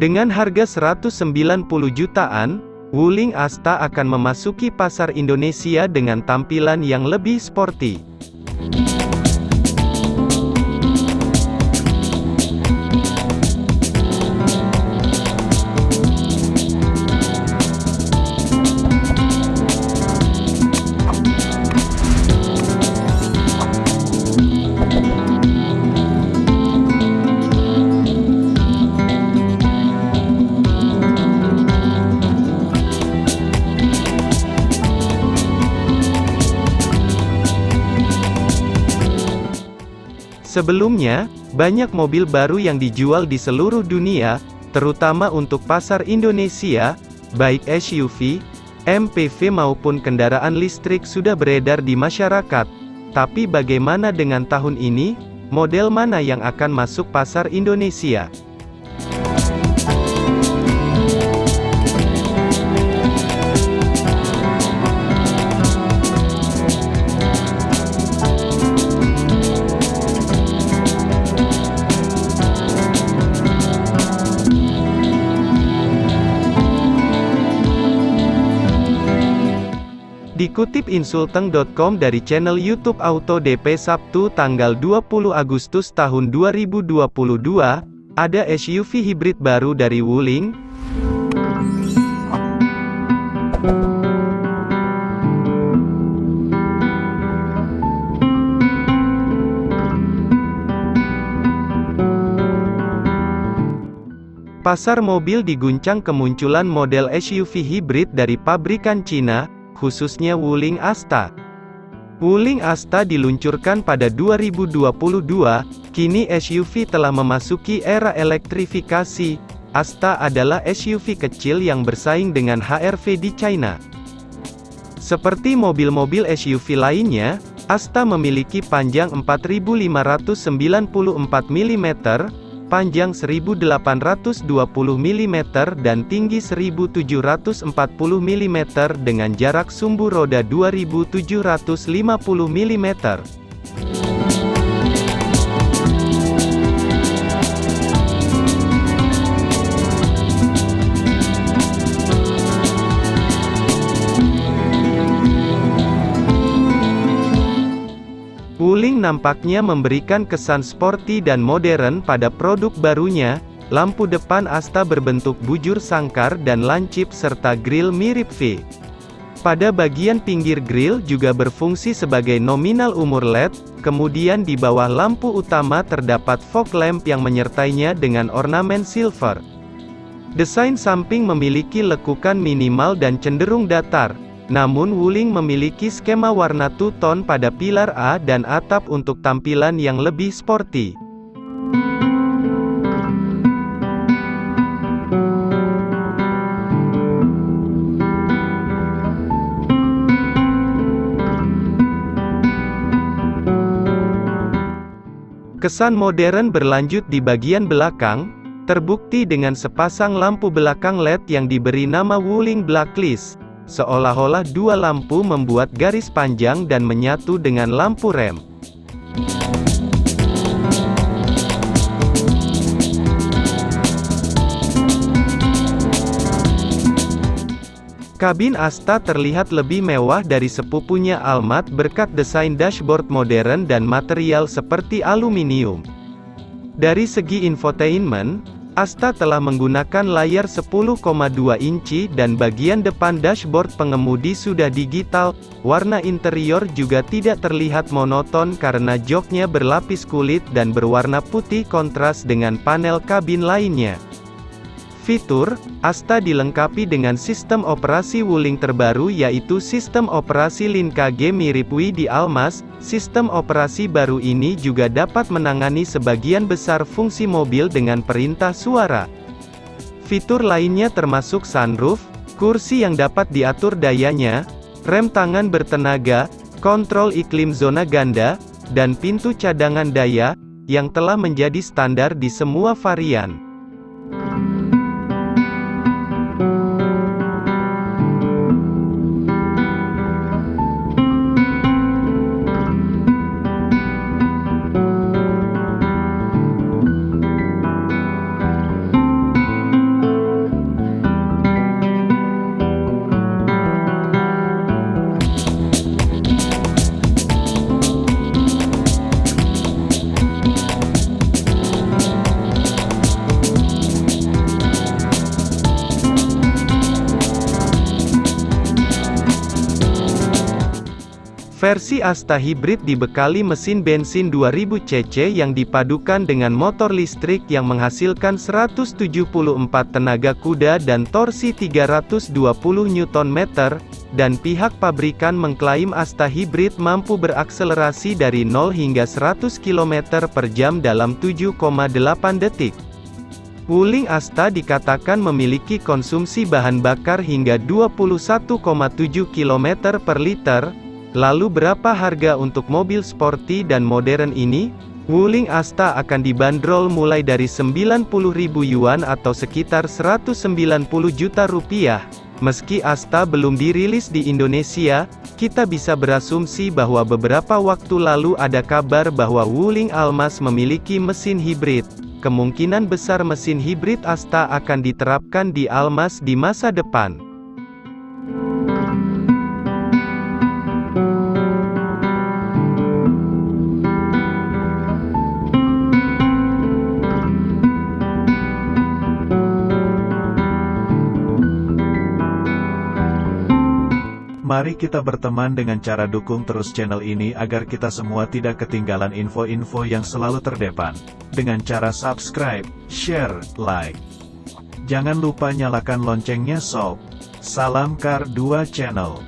Dengan harga 190 jutaan, Wuling Asta akan memasuki pasar Indonesia dengan tampilan yang lebih sporty. Sebelumnya, banyak mobil baru yang dijual di seluruh dunia, terutama untuk pasar Indonesia, baik SUV, MPV maupun kendaraan listrik sudah beredar di masyarakat. Tapi bagaimana dengan tahun ini? Model mana yang akan masuk pasar Indonesia? Dikutip insulteng.com dari channel YouTube Auto DP Sabtu tanggal 20 Agustus tahun 2022, ada SUV hibrid baru dari Wuling. Pasar mobil diguncang kemunculan model SUV hibrid dari pabrikan Cina, khususnya Wuling Asta. Wuling Asta diluncurkan pada 2022, kini SUV telah memasuki era elektrifikasi. Asta adalah SUV kecil yang bersaing dengan HR-V di China. Seperti mobil-mobil SUV lainnya, Asta memiliki panjang 4594 mm, panjang 1820 mm dan tinggi 1740 mm dengan jarak sumbu roda 2750 mm. Wuling nampaknya memberikan kesan sporty dan modern pada produk barunya, lampu depan Asta berbentuk bujur sangkar dan lancip serta grill mirip V. Pada bagian pinggir grill juga berfungsi sebagai nominal umur LED, kemudian di bawah lampu utama terdapat fog lamp yang menyertainya dengan ornamen silver. Desain samping memiliki lekukan minimal dan cenderung datar, namun Wuling memiliki skema warna two-tone pada pilar A dan atap untuk tampilan yang lebih sporty. Kesan modern berlanjut di bagian belakang, terbukti dengan sepasang lampu belakang LED yang diberi nama Wuling Blacklist. Seolah-olah dua lampu membuat garis panjang dan menyatu dengan lampu rem. Kabin Asta terlihat lebih mewah dari sepupunya Almat berkat desain dashboard modern dan material seperti aluminium. Dari segi infotainment, Asta telah menggunakan layar 10,2 inci dan bagian depan dashboard pengemudi sudah digital, warna interior juga tidak terlihat monoton karena joknya berlapis kulit dan berwarna putih kontras dengan panel kabin lainnya. Fitur, Asta dilengkapi dengan sistem operasi Wuling terbaru yaitu sistem operasi Lin KG mirip Wii di Almas, sistem operasi baru ini juga dapat menangani sebagian besar fungsi mobil dengan perintah suara. Fitur lainnya termasuk sunroof, kursi yang dapat diatur dayanya, rem tangan bertenaga, kontrol iklim zona ganda, dan pintu cadangan daya, yang telah menjadi standar di semua varian. Versi Asta Hybrid dibekali mesin bensin 2000 cc yang dipadukan dengan motor listrik yang menghasilkan 174 tenaga kuda dan torsi 320 Nm, dan pihak pabrikan mengklaim Asta Hybrid mampu berakselerasi dari 0 hingga 100 km per jam dalam 7,8 detik. Wuling Asta dikatakan memiliki konsumsi bahan bakar hingga 21,7 km per liter, Lalu berapa harga untuk mobil sporty dan modern ini? Wuling Asta akan dibanderol mulai dari 90.000 yuan atau sekitar 190 juta rupiah. Meski Asta belum dirilis di Indonesia, kita bisa berasumsi bahwa beberapa waktu lalu ada kabar bahwa Wuling Almas memiliki mesin hibrid. Kemungkinan besar mesin hibrid Asta akan diterapkan di Almas di masa depan. Mari kita berteman dengan cara dukung terus channel ini agar kita semua tidak ketinggalan info-info yang selalu terdepan. Dengan cara subscribe, share, like. Jangan lupa nyalakan loncengnya sob. Salam Kar 2 Channel.